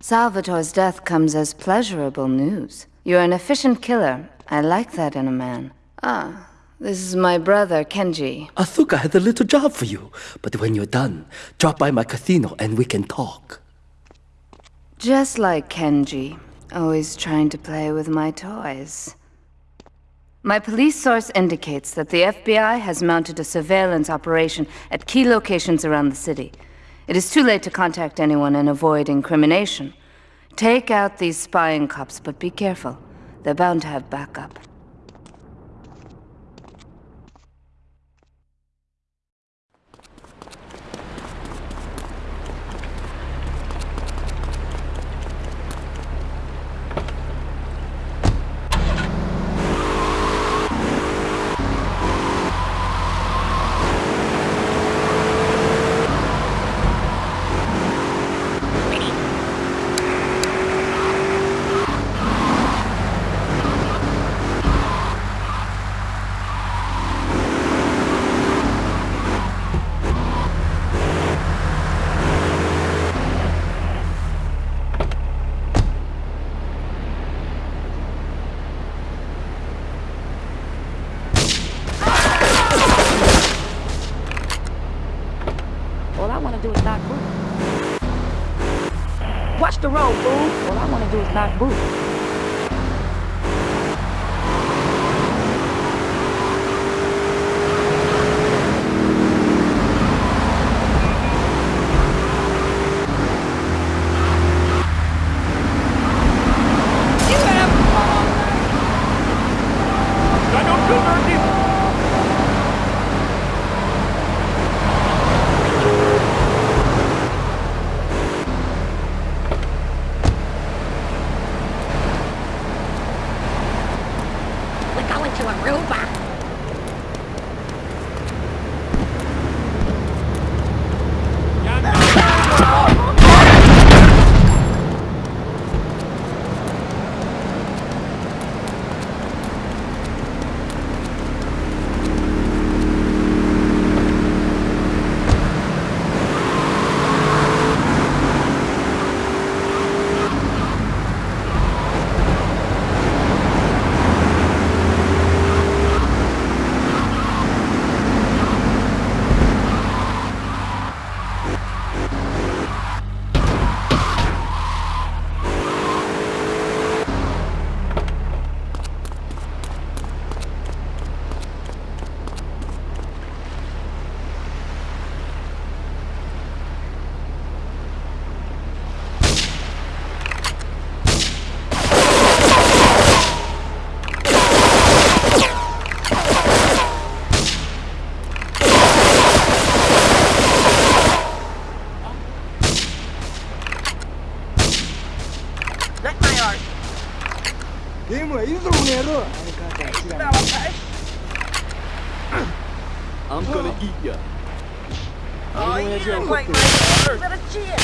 Salvatore's death comes as pleasurable news. You're an efficient killer. I like that in a man. Ah, this is my brother, Kenji. Asuka has a little job for you, but when you're done, drop by my casino and we can talk. Just like Kenji. Always trying to play with my toys. My police source indicates that the FBI has mounted a surveillance operation at key locations around the city. It is too late to contact anyone and avoid incrimination. Take out these spying cops, but be careful. They're bound to have backup. All I want to do is knock boots. Watch the road, fool. All I want to do is knock boots. We're going to Aruba. I'm gonna eat ya. Oh, you didn't like my better cheer.